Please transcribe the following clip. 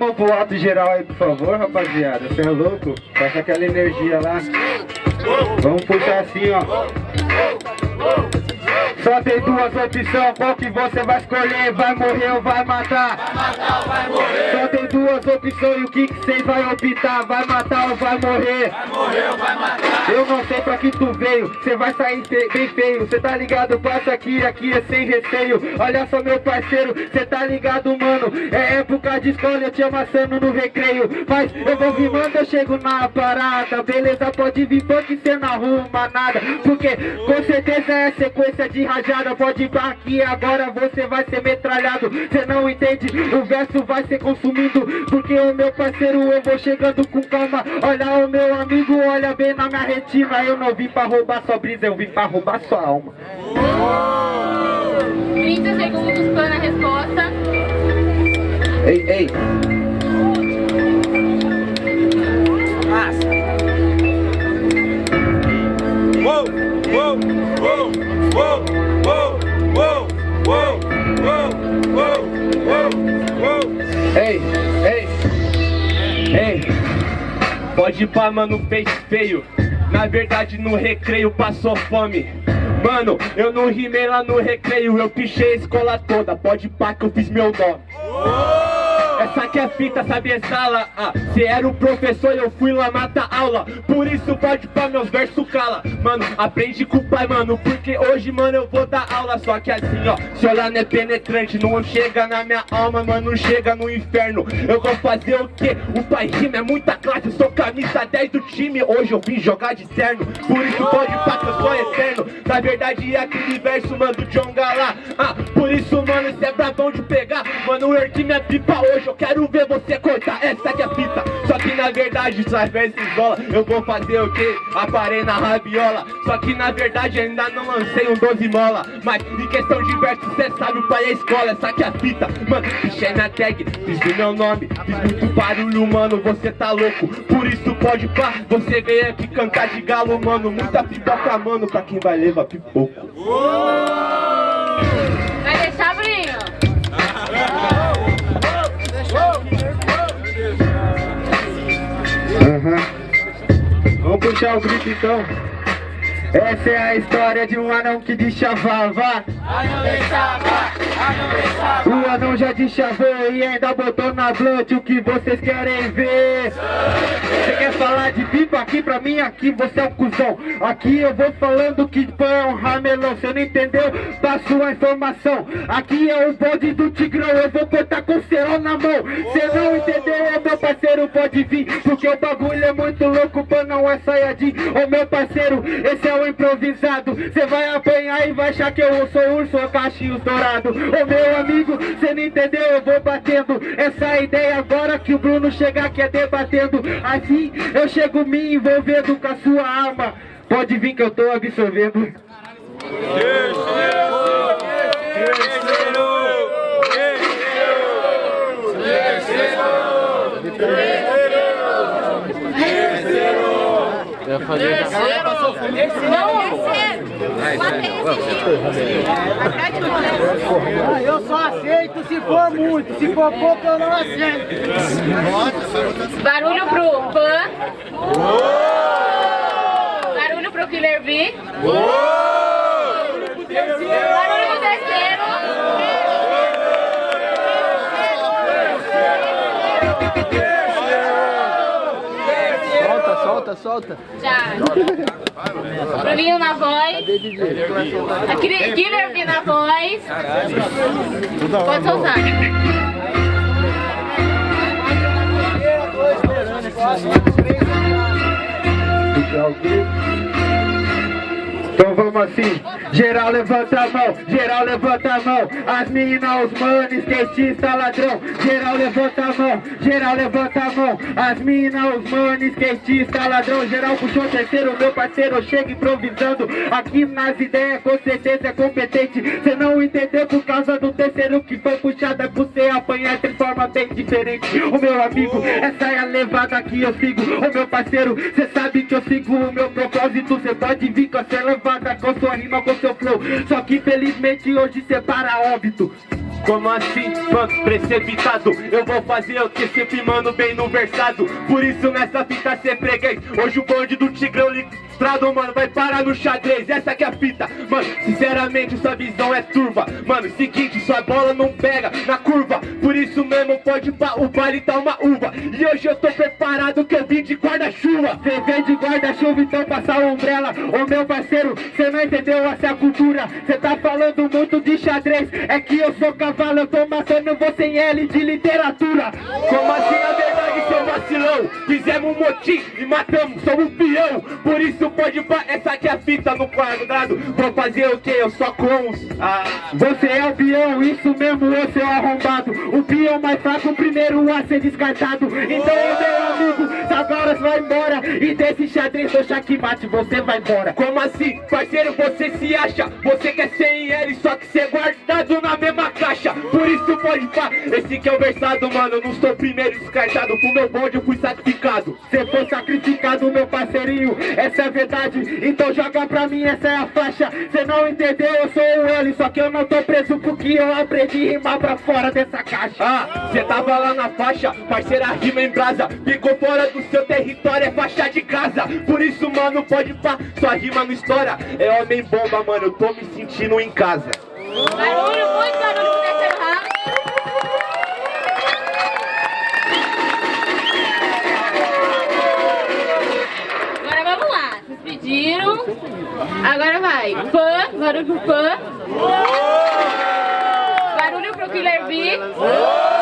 mão pro alto geral aí, por favor, rapaziada. Você é louco? Passa aquela energia lá. Vamos puxar assim, ó. Só tem duas opções, qual que você vai escolher? Vai morrer ou vai matar? Vai matar ou vai morrer? Só tem duas opções, e o que que cês vai optar? Vai matar ou vai morrer? Vai morrer ou vai matar? Eu não sei pra que tu veio, cê vai sair bem feio Cê tá ligado, passa aqui, aqui é sem receio Olha só meu parceiro, cê tá ligado mano É época de escola, eu te amassando no recreio Mas eu vou rimando, eu chego na parada Beleza, pode vir porque cê não arruma nada Porque com certeza é sequência de rajada Pode ir aqui agora você vai ser metralhado. Cê não entende, o verso vai ser consumido Porque o meu parceiro eu vou chegando com calma. Olha o meu amigo, olha bem na minha retina. Eu não vim pra roubar sua brisa, eu vim pra roubar sua alma. 30 segundos para a resposta. Ei, ei ei Pode ir pra mano, fez feio. Na verdade no recreio passou fome. Mano, eu não rimei lá no recreio Eu pichei a escola toda. Pode pá que eu fiz meu nome essa que é fita, sabe sala? Ah, se era o professor eu fui lá matar aula. Por isso pode pá meus versos cala. Mano, aprende com o pai, mano Porque hoje, mano, eu vou dar aula. Só que assim, ó, se olhar não é penetrante Não chega na minha alma, mano, não chega no inferno. Eu vou fazer o quê? O pai rima é muita classe Eu sou camisa 10 do time. Hoje eu vim jogar de terno Por isso pode pá que eu sou eterno. Na verdade é aquele verso, mano, do John Galá. Ah, por isso, mano, cê é brabão de pegar. Mano, eu ergui minha pipa hoje eu quero ver você cortar essa que é fita. Só que na verdade, através de isola Eu vou fazer o que? Aparei na rabiola. Só que na verdade ainda não lancei um 12 mola. Mas em questão de verso, cê sabe o pai é escola. Essa que é a fita, mano, pichei na tag. Fiz o meu nome, fiz muito barulho, mano. Você tá louco, por isso pode pá. Você veio aqui cantar de galo, mano. Muita pipoca, mano, pra quem vai levar pipoco Vai Aham. Vamos puxar o grito então. Essa é a história de um anão que deschavava O anão já deschavou e ainda botou na blunt. O que vocês querem ver? Você quer falar de pipa aqui pra mim? Aqui você é um cuzão. Aqui eu vou falando que pão é um ramelão. Você não entendeu? Da sua informação. Aqui é o bode do tigrão. Eu vou cortar com cerol na mão. Você não entendeu? Meu parceiro? Pode vir Porque o bagulho é muito louco. Pô, não é saiadinho Ô meu parceiro, esse é o improvisado. Cê vai apanhar e vai achar que eu sou urso ou cachinhos dourado Ô meu amigo, cê não entendeu, eu vou batendo. Essa ideia agora que o Bruno chegar aqui é debatendo. Assim eu chego me envolvendo com a sua alma. Pode vir que eu tô absorvendo. Eu Ah, eu só aceito se for muito, se for pouco eu não aceito. Barulho pro Pan. Barulho pro Killer B. Barulho pro terceiro. Solta, solta. Já. Bruninho na voz. B na voz. Pode soltar. Então vamos assim, geral levanta a mão, geral levanta a mão. As meninas, os manos, skatista, ladrão. Geral levanta a mão, geral levanta a mão. As meninas, os manos, skatista, ladrão. Geral puxou terceiro, meu parceiro chega improvisando. Aqui nas ideias com certeza é competente. Cê não entendeu por causa do terceiro que foi puxada Por você apanhar de forma bem diferente. O meu amigo, essa é a levada que eu sigo. O meu parceiro, cê sabe que eu sigo o meu propósito. Cê pode vir com essa levada, com sua rima, com seu flow. Só que infelizmente hoje cê para óbito. Como assim, mano, precipitado? Eu vou fazer o que sempre, mano, bem no versado. Por isso nessa fita cê freguês. Hoje o bonde do Tigrão mano, vai parar no xadrez. Essa que é a fita, mano, sinceramente sua visão é turva. Mano, seguinte, sua bola não pega na curva. Por isso mesmo pode pá, o baile tá uma uva. E hoje eu tô preparado que eu vim de guarda-chuva. Cê vem de guarda-chuva, então passa a umbrella. Ô meu parceiro, cê não entendeu essa cultura. Cê tá falando muito de xadrez. É que eu sou cavalo, eu tô matando você em L de literatura. Como assim a verdade, seu vacilão? Fizemos um motim e matamos, somos um peão. Por isso pode pá, essa aqui é a fita no quadrado. Vou fazer o que? Eu só com os... Ah, Você é o peão, isso mesmo, ô seu arrombado. O peão mais fraco, o primeiro a ser descartado. Então, meu amigo, agora você vai embora. E desse xadrez do checkmate você vai embora. Como assim, parceiro, você se acha? Você quer ser em L, só que ser guardado na mesma caixa. Por isso pode pá, esse que é o versado, mano Eu não sou primeiro descartado, pro meu bonde eu fui sacrificado. Cê foi sacrificado, meu parceirinho, essa é a verdade. Então joga pra mim, essa é a faixa. Cê não entendeu, eu sou o L Só que eu não tô preso porque eu aprendi a rimar pra fora dessa caixa. Ah, cê tava lá na faixa, parceira rima em brasa. Ficou fora do seu território, é faixa de casa. Por isso, mano, pode pá, sua rima não estoura. É homem bomba, mano, eu tô me sentindo em casa muito barulho pro terceiro round. Agora vamos lá, pediram. Agora vai. Fã, barulho pro fã. Barulho pro Killer B. Fã.